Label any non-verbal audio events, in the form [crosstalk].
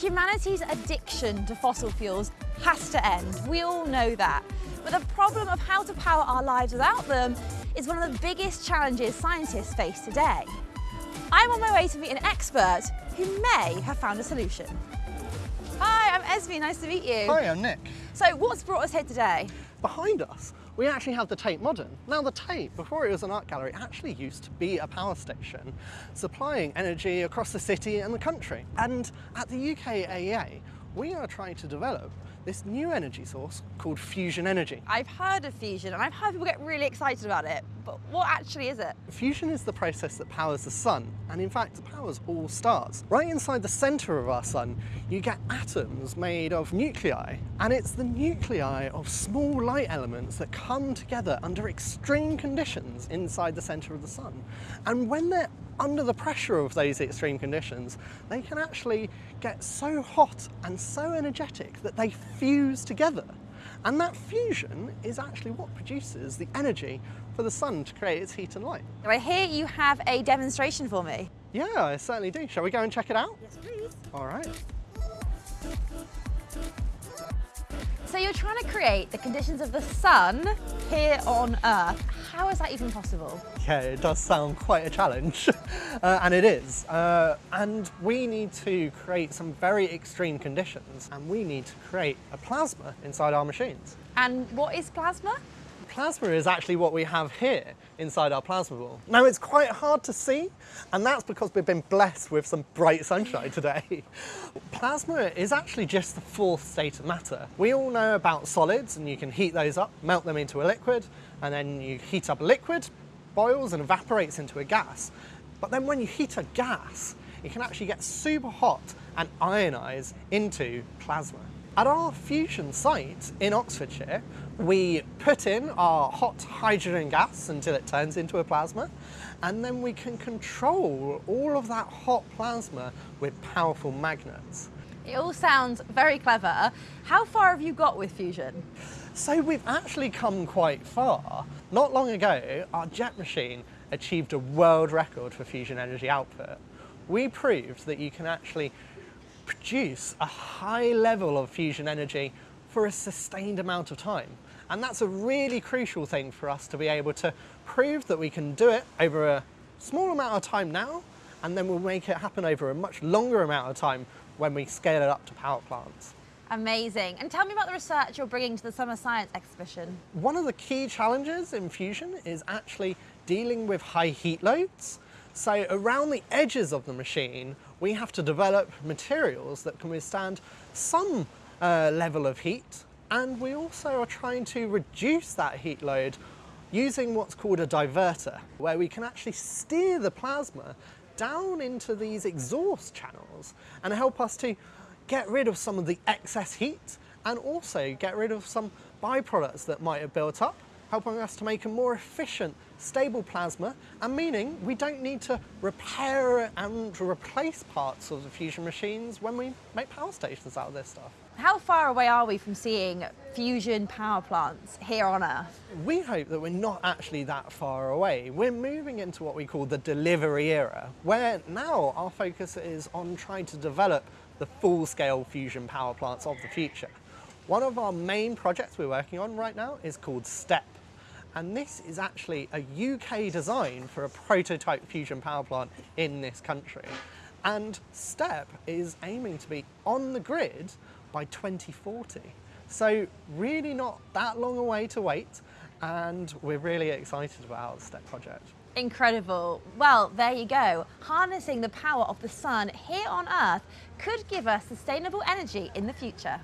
Humanity's addiction to fossil fuels has to end. We all know that. But the problem of how to power our lives without them is one of the biggest challenges scientists face today. I'm on my way to meet an expert who may have found a solution. Hi, I'm Esme, nice to meet you. Hi, I'm Nick. So what's brought us here today? Behind us, we actually have the Tate Modern. Now the Tate, before it was an art gallery, actually used to be a power station, supplying energy across the city and the country. And at the UK AEA, we are trying to develop this new energy source called fusion energy. I've heard of fusion and I've heard people get really excited about it, but what actually is it? Fusion is the process that powers the sun, and in fact powers all stars. Right inside the centre of our sun, you get atoms made of nuclei, and it's the nuclei of small light elements that come together under extreme conditions inside the centre of the sun. And when they're under the pressure of those extreme conditions, they can actually get so hot and so energetic that they fuse together. And that fusion is actually what produces the energy for the sun to create its heat and light. I hear you have a demonstration for me. Yeah, I certainly do. Shall we go and check it out? Yes, please. All right. You're trying to create the conditions of the sun here on Earth. How is that even possible? Yeah, it does sound quite a challenge, [laughs] uh, and it is. Uh, and we need to create some very extreme conditions, and we need to create a plasma inside our machines. And what is plasma? Plasma is actually what we have here inside our plasma ball. Now it's quite hard to see and that's because we've been blessed with some bright sunshine today. [laughs] plasma is actually just the fourth state of matter. We all know about solids and you can heat those up, melt them into a liquid and then you heat up a liquid, boils and evaporates into a gas. But then when you heat a gas, it can actually get super hot and ionize into plasma. At our fusion site in Oxfordshire, we put in our hot hydrogen gas until it turns into a plasma, and then we can control all of that hot plasma with powerful magnets. It all sounds very clever. How far have you got with fusion? So we've actually come quite far. Not long ago, our JET machine achieved a world record for fusion energy output. We proved that you can actually produce a high level of fusion energy for a sustained amount of time. And that's a really crucial thing for us to be able to prove that we can do it over a small amount of time now, and then we'll make it happen over a much longer amount of time when we scale it up to power plants. Amazing. And tell me about the research you're bringing to the Summer Science Exhibition. One of the key challenges in fusion is actually dealing with high heat loads. So around the edges of the machine, we have to develop materials that can withstand some uh, level of heat. And we also are trying to reduce that heat load using what's called a divertor, where we can actually steer the plasma down into these exhaust channels and help us to get rid of some of the excess heat and also get rid of some byproducts that might have built up helping us to make a more efficient, stable plasma, and meaning we don't need to repair and replace parts of the fusion machines when we make power stations out of this stuff. How far away are we from seeing fusion power plants here on Earth? We hope that we're not actually that far away. We're moving into what we call the delivery era, where now our focus is on trying to develop the full-scale fusion power plants of the future. One of our main projects we're working on right now is called STEP, and this is actually a UK design for a prototype fusion power plant in this country. And STEP is aiming to be on the grid by 2040. So really not that long a way to wait and we're really excited about the STEP project. Incredible. Well, there you go. Harnessing the power of the sun here on Earth could give us sustainable energy in the future.